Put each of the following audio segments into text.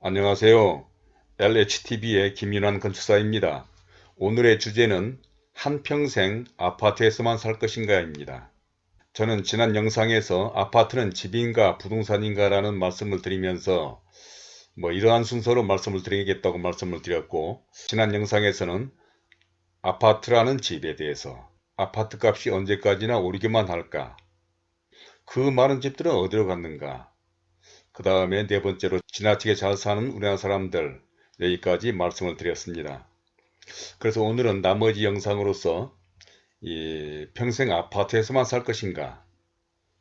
안녕하세요. LHTV의 김윤환 건축사입니다. 오늘의 주제는 한평생 아파트에서만 살 것인가 입니다. 저는 지난 영상에서 아파트는 집인가 부동산인가 라는 말씀을 드리면서 뭐 이러한 순서로 말씀을 드리겠다고 말씀을 드렸고 지난 영상에서는 아파트라는 집에 대해서 아파트 값이 언제까지나 오르기만 할까 그 많은 집들은 어디로 갔는가 그 다음에 네 번째로 지나치게 잘 사는 우리나라 사람들 여기까지 말씀을 드렸습니다. 그래서 오늘은 나머지 영상으로서 이 평생 아파트에서만 살 것인가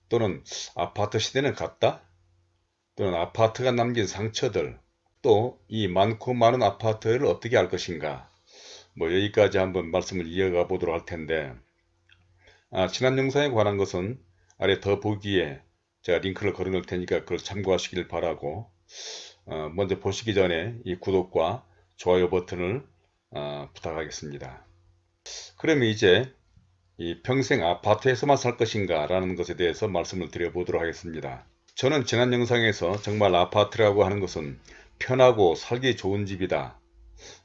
또는 아파트 시대는 갔다 또는 아파트가 남긴 상처들 또 이 많고 많은 아파트를 어떻게 할 것인가 뭐 여기까지 한번 말씀을 이어가 보도록 할 텐데 아, 지난 영상에 관한 것은 아래 더 보기에 제가 링크를 걸어 놓을 테니까 그걸 참고하시길 바라고 어, 먼저 보시기 전에 이 구독과 좋아요 버튼을 어, 부탁하겠습니다. 그러면 이제 이 평생 아파트에서만 살 것인가 라는 것에 대해서 말씀을 드려보도록 하겠습니다. 저는 지난 영상에서 정말 아파트라고 하는 것은 편하고 살기 좋은 집이다.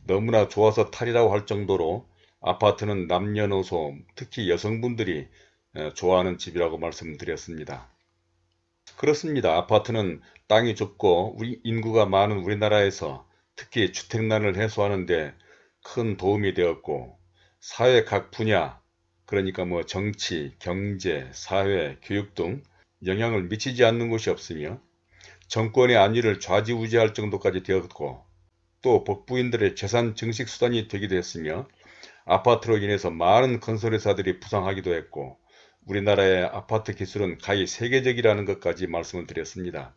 너무나 좋아서 탈이라고 할 정도로 아파트는 남녀노소 특히 여성분들이 어, 좋아하는 집이라고 말씀드렸습니다. 그렇습니다. 아파트는 땅이 좁고 인구가 많은 우리나라에서 특히 주택난을 해소하는 데 큰 도움이 되었고 사회 각 분야 그러니까 뭐 정치, 경제, 사회, 교육 등 영향을 미치지 않는 곳이 없으며 정권의 안위를 좌지우지할 정도까지 되었고 또 복부인들의 재산 증식 수단이 되기도 했으며 아파트로 인해서 많은 건설회사들이 부상하기도 했고 우리나라의 아파트 기술은 가히 세계적이라는 것까지 말씀을 드렸습니다.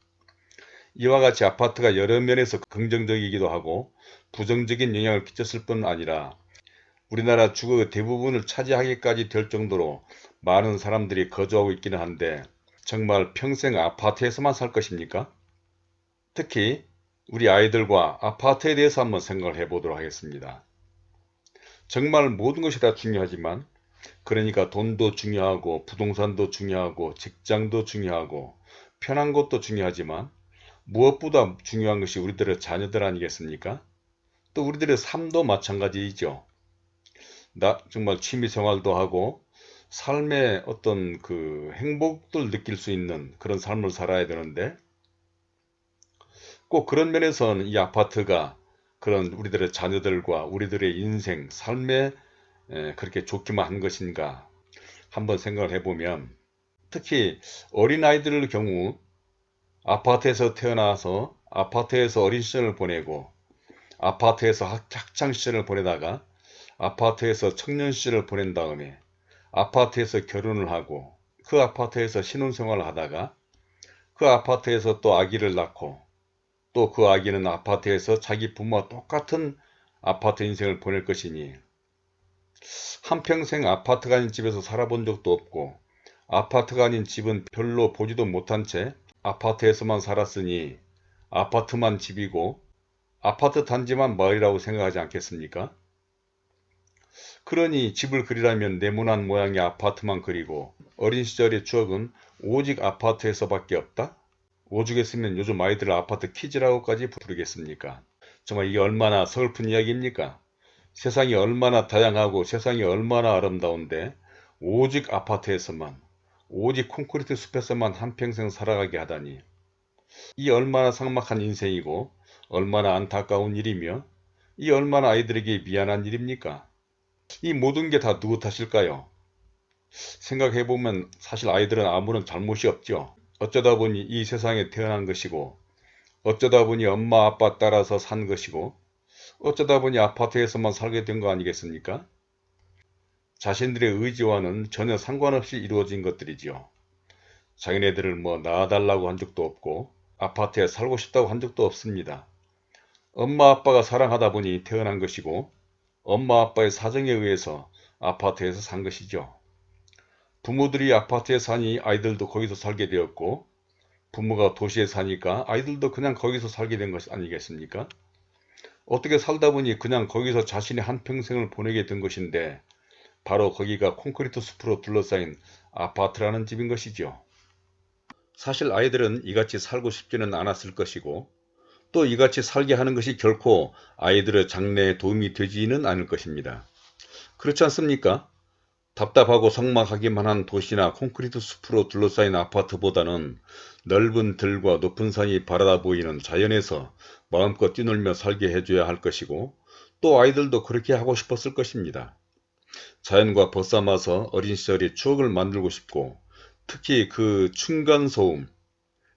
이와 같이 아파트가 여러 면에서 긍정적이기도 하고 부정적인 영향을 끼쳤을 뿐 아니라 우리나라 주거 대부분을 차지하기까지 될 정도로 많은 사람들이 거주하고 있기는 한데 정말 평생 아파트에서만 살 것입니까? 특히 우리 아이들과 아파트에 대해서 한번 생각을 해보도록 하겠습니다. 정말 모든 것이 다 중요하지만 그러니까 돈도 중요하고 부동산도 중요하고 직장도 중요하고 편한 것도 중요하지만 무엇보다 중요한 것이 우리들의 자녀들 아니겠습니까? 또 우리들의 삶도 마찬가지이죠. 나 정말 취미생활도 하고 삶의 어떤 그 행복을 느낄 수 있는 그런 삶을 살아야 되는데 꼭 그런 면에서는 이 아파트가 그런 우리들의 자녀들과 우리들의 인생, 삶의 그렇게 좋기만 한 것인가 한번 생각을 해보면 특히 어린아이들의 경우 아파트에서 태어나서 아파트에서 어린 시절을 보내고 아파트에서 학창 시절을 보내다가 아파트에서 청년 시절을 보낸 다음에 아파트에서 결혼을 하고 그 아파트에서 신혼생활을 하다가 그 아파트에서 또 아기를 낳고 또 그 아기는 아파트에서 자기 부모와 똑같은 아파트 인생을 보낼 것이니 한평생 아파트가 아닌 집에서 살아본 적도 없고 아파트가 아닌 집은 별로 보지도 못한 채 아파트에서만 살았으니 아파트만 집이고 아파트 단지만 마을이라고 생각하지 않겠습니까? 그러니 집을 그리라면 네모난 모양의 아파트만 그리고 어린 시절의 추억은 오직 아파트에서밖에 없다? 오죽했으면 요즘 아이들을 아파트 키즈라고까지 부르겠습니까? 정말 이게 얼마나 서글픈 이야기입니까? 세상이 얼마나 다양하고 세상이 얼마나 아름다운데 오직 아파트에서만 오직 콘크리트 숲에서만 한평생 살아가게 하다니 이 얼마나 삭막한 인생이고 얼마나 안타까운 일이며 이 얼마나 아이들에게 미안한 일입니까? 이 모든 게 다 누구 탓일까요? 생각해보면 사실 아이들은 아무런 잘못이 없죠. 어쩌다 보니 이 세상에 태어난 것이고 어쩌다 보니 엄마 아빠 따라서 산 것이고 어쩌다 보니 아파트에서만 살게 된 거 아니겠습니까? 자신들의 의지와는 전혀 상관없이 이루어진 것들이지요. 자기네들을 뭐 낳아달라고 한 적도 없고 아파트에 살고 싶다고 한 적도 없습니다. 엄마 아빠가 사랑하다 보니 태어난 것이고 엄마 아빠의 사정에 의해서 아파트에서 산 것이죠. 부모들이 아파트에 사니 아이들도 거기서 살게 되었고 부모가 도시에 사니까 아이들도 그냥 거기서 살게 된것 아니겠습니까? 어떻게 살다 보니 그냥 거기서 자신의 한평생을 보내게 된 것인데 바로 거기가 콘크리트 숲으로 둘러싸인 아파트라는 집인 것이죠. 사실 아이들은 이같이 살고 싶지는 않았을 것이고 또 이같이 살게 하는 것이 결코 아이들의 장래에 도움이 되지는 않을 것입니다. 그렇지 않습니까? 답답하고 삭막하기만 한 도시나 콘크리트 숲으로 둘러싸인 아파트보다는 넓은 들과 높은 산이 바라다 보이는 자연에서 마음껏 뛰놀며 살게 해줘야 할 것이고 또 아이들도 그렇게 하고 싶었을 것입니다. 자연과 벗삼아서 어린 시절의 추억을 만들고 싶고 특히 그 층간소음,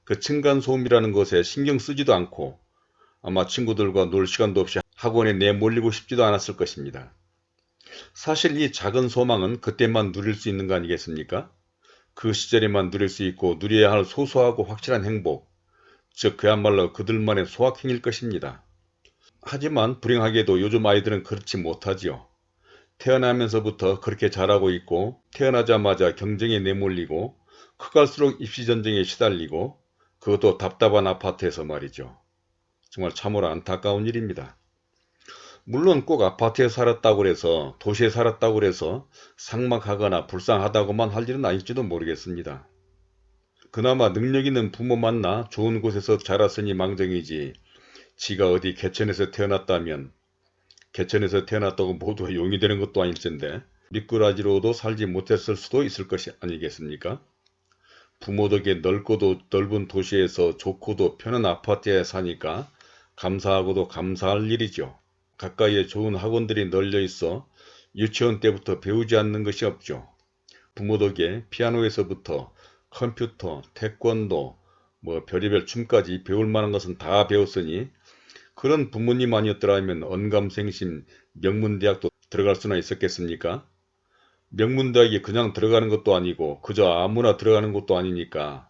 그 층간소음이라는 것에 신경 쓰지도 않고 아마 친구들과 놀 시간도 없이 학원에 내몰리고 싶지도 않았을 것입니다. 사실 이 작은 소망은 그때만 누릴 수 있는 거 아니겠습니까? 그 시절에만 누릴 수 있고 누려야 할 소소하고 확실한 행복, 즉 그야말로 그들만의 소확행일 것입니다. 하지만 불행하게도 요즘 아이들은 그렇지 못하지요. 태어나면서부터 그렇게 자라고 있고 태어나자마자 경쟁에 내몰리고 커갈수록 입시전쟁에 시달리고 그것도 답답한 아파트에서 말이죠. 정말 참으로 안타까운 일입니다. 물론 꼭 아파트에 살았다고 해서 도시에 살았다고 해서 삭막하거나 불쌍하다고만 할 일은 아닐지도 모르겠습니다. 그나마 능력 있는 부모 만나 좋은 곳에서 자랐으니 망정이지 지가 어디 개천에서 태어났다면 개천에서 태어났다고 모두가 용이 되는 것도 아닐 텐데 미꾸라지로도 살지 못했을 수도 있을 것이 아니겠습니까? 부모 덕에 넓고도 넓은 도시에서 좋고도 편한 아파트에 사니까 감사하고도 감사할 일이죠. 가까이에 좋은 학원들이 널려 있어 유치원 때부터 배우지 않는 것이 없죠. 부모 덕에 피아노에서부터 컴퓨터, 태권도, 뭐 별의별 춤까지 배울 만한 것은 다 배웠으니 그런 부모님 아니었더라면 언감생심 명문대학도 들어갈 수나 있었겠습니까? 명문대학에 그냥 들어가는 것도 아니고 그저 아무나 들어가는 것도 아니니까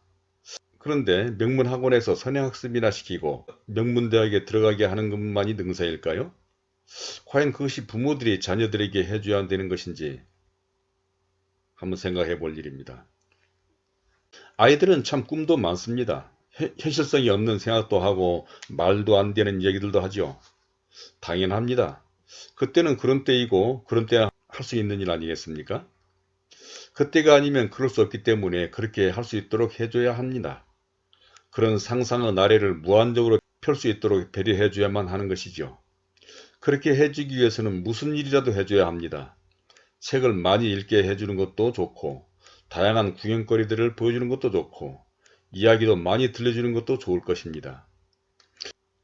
그런데 명문학원에서 선행학습이나 시키고 명문대학에 들어가게 하는 것만이 능사일까요? 과연 그것이 부모들이 자녀들에게 해줘야 되는 것인지 한번 생각해 볼 일입니다. 아이들은 참 꿈도 많습니다. 현실성이 없는 생각도 하고 말도 안 되는 얘기들도 하죠. 당연합니다. 그때는 그런 때이고 그런 때할수 있는 일 아니겠습니까? 그때가 아니면 그럴 수 없기 때문에 그렇게 할 수 있도록 해줘야 합니다. 그런 상상의 나래를 무한적으로 펼 수 있도록 배려해 줘야만 하는 것이죠. 그렇게 해주기 위해서는 무슨 일이라도 해줘야 합니다. 책을 많이 읽게 해주는 것도 좋고 다양한 구경거리들을 보여주는 것도 좋고 이야기도 많이 들려주는 것도 좋을 것입니다.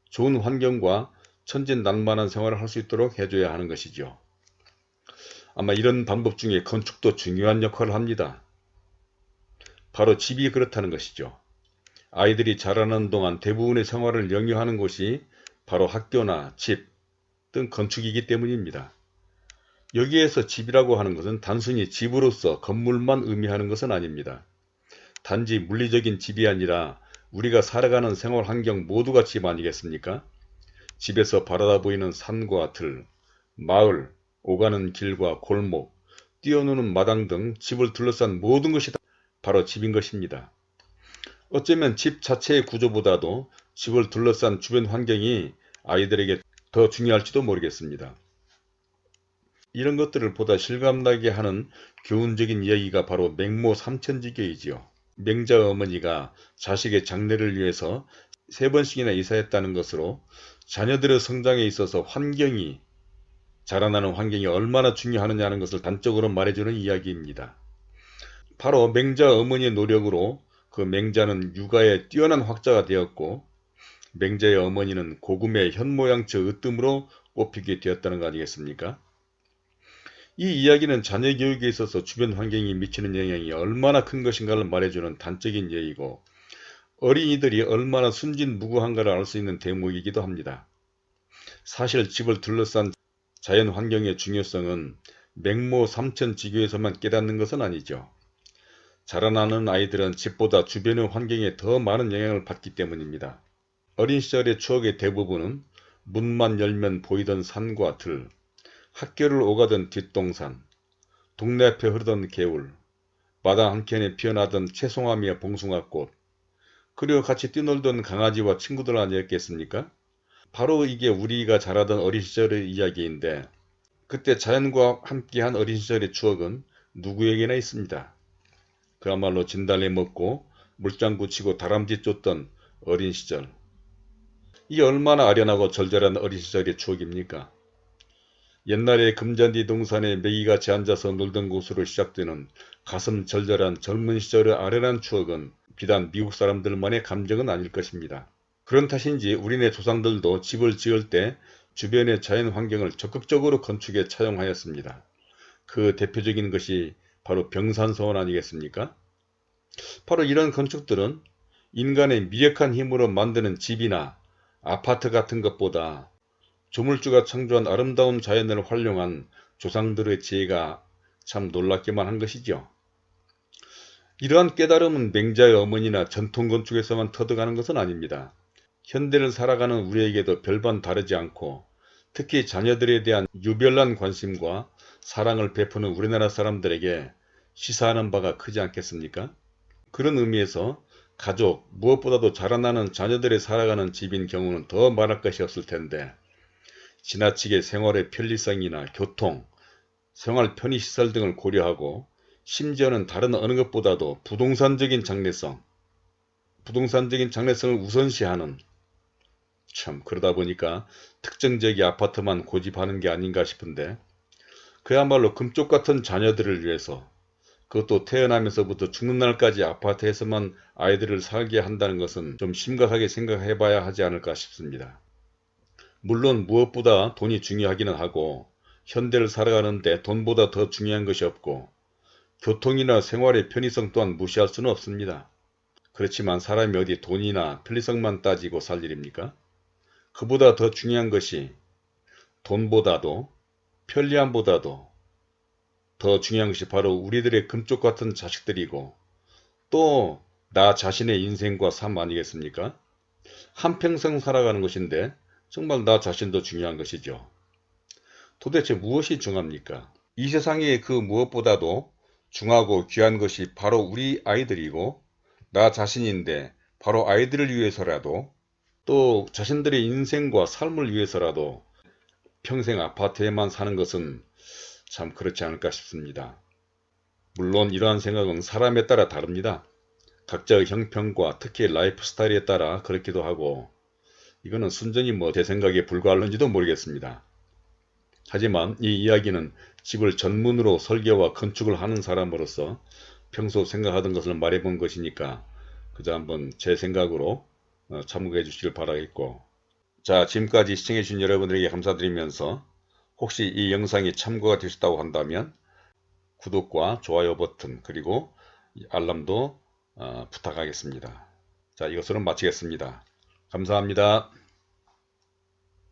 좋은 환경과 천진난만한 생활을 할 수 있도록 해줘야 하는 것이죠. 아마 이런 방법 중에 건축도 중요한 역할을 합니다. 바로 집이 그렇다는 것이죠. 아이들이 자라는 동안 대부분의 생활을 영유하는 곳이 바로 학교나 집 등 건축이기 때문입니다. 여기에서 집이라고 하는 것은 단순히 집으로서 건물만 의미하는 것은 아닙니다. 단지 물리적인 집이 아니라 우리가 살아가는 생활 환경 모두가 집 아니겠습니까? 집에서 바라다 보이는 산과 들, 마을, 오가는 길과 골목, 뛰어노는 마당 등 집을 둘러싼 모든 것이 바로 집인 것입니다. 어쩌면 집 자체의 구조보다도 집을 둘러싼 주변 환경이 아이들에게 더 중요할지도 모르겠습니다. 이런 것들을 보다 실감나게 하는 교훈적인 이야기가 바로 맹모 삼천지교이지요. 맹자 어머니가 자식의 장래를 위해서 세 번씩이나 이사했다는 것으로 자녀들의 성장에 있어서 환경이 자라나는 환경이 얼마나 중요하느냐는 것을 단적으로 말해주는 이야기입니다. 바로 맹자 어머니의 노력으로 그 맹자는 육아에 뛰어난 학자가 되었고 맹자의 어머니는 고금의 현모양처 으뜸으로 꼽히게 되었다는 거 아니겠습니까? 이 이야기는 자녀 교육에 있어서 주변 환경이 미치는 영향이 얼마나 큰 것인가를 말해주는 단적인 예이고 어린이들이 얼마나 순진무구한가를 알 수 있는 대목이기도 합니다. 사실 집을 둘러싼 자연 환경의 중요성은 맹모 삼천 지교에서만 깨닫는 것은 아니죠. 자라나는 아이들은 집보다 주변의 환경에 더 많은 영향을 받기 때문입니다. 어린 시절의 추억의 대부분은 문만 열면 보이던 산과 들, 학교를 오가던 뒷동산, 동네 앞에 흐르던 개울, 마당 한켠에 피어나던 채송화미와 봉숭아꽃, 그리고 같이 뛰놀던 강아지와 친구들 아니었겠습니까? 바로 이게 우리가 자라던 어린 시절의 이야기인데 그때 자연과 함께한 어린 시절의 추억은 누구에게나 있습니다. 그야말로 진달래 먹고 물장구 치고 다람쥐 쫓던 어린 시절. 이 얼마나 아련하고 절절한 어린 시절의 추억입니까? 옛날에 금잔디 동산에 메기같이 앉아서 놀던 곳으로 시작되는 가슴 절절한 젊은 시절의 아련한 추억은 비단 미국 사람들만의 감정은 아닐 것입니다. 그런 탓인지 우리네 조상들도 집을 지을 때 주변의 자연 환경을 적극적으로 건축에 차용하였습니다. 그 대표적인 것이 바로 병산서원 아니겠습니까? 바로 이런 건축들은 인간의 미력한 힘으로 만드는 집이나 아파트 같은 것보다 조물주가 창조한 아름다운 자연을 활용한 조상들의 지혜가 참 놀랍기만 한 것이죠. 이러한 깨달음은 맹자의 어머니나 전통건축에서만 터득하는 것은 아닙니다. 현대를 살아가는 우리에게도 별반 다르지 않고 특히 자녀들에 대한 유별난 관심과 사랑을 베푸는 우리나라 사람들에게 시사하는 바가 크지 않겠습니까? 그런 의미에서 가족, 무엇보다도 자라나는 자녀들의 살아가는 집인 경우는 더 말할 것이 없을 텐데 지나치게 생활의 편리성이나 교통, 생활 편의시설 등을 고려하고 심지어는 다른 어느 것보다도 부동산적인 장래성, 부동산적인 장래성을 우선시하는 참 그러다 보니까 특정 지역의 아파트만 고집하는 게 아닌가 싶은데 그야말로 금쪽 같은 자녀들을 위해서 그것도 태어나면서부터 죽는 날까지 아파트에서만 아이들을 살게 한다는 것은 좀 심각하게 생각해 봐야 하지 않을까 싶습니다. 물론 무엇보다 돈이 중요하기는 하고 현대를 살아가는데 돈보다 더 중요한 것이 없고 교통이나 생활의 편의성 또한 무시할 수는 없습니다. 그렇지만 사람이 어디 돈이나 편리성만 따지고 살 일입니까? 그보다 더 중요한 것이 돈보다도 편리함보다도 더 중요한 것이 바로 우리들의 금쪽 같은 자식들이고 또 나 자신의 인생과 삶 아니겠습니까? 한평생 살아가는 것인데 정말 나 자신도 중요한 것이죠. 도대체 무엇이 중합니까? 이 세상에 그 무엇보다도 중하고 귀한 것이 바로 우리 아이들이고 나 자신인데 바로 아이들을 위해서라도 또 자신들의 인생과 삶을 위해서라도 평생 아파트에만 사는 것은 참 그렇지 않을까 싶습니다. 물론 이러한 생각은 사람에 따라 다릅니다. 각자의 형편과 특히 라이프 스타일에 따라 그렇기도 하고 이거는 순전히 뭐 제 생각에 불과할는지도 모르겠습니다. 하지만 이 이야기는 집을 전문으로 설계와 건축을 하는 사람으로서 평소 생각하던 것을 말해본 것이니까 그저 한번 제 생각으로 어, 참고해 주시길 바라겠고 자 지금까지 시청해 주신 여러분들에게 감사드리면서 혹시 이 영상이 참고가 되셨다고 한다면 구독과 좋아요 버튼 그리고 알람도 어, 부탁하겠습니다. 자 이것으로 마치겠습니다. 감사합니다.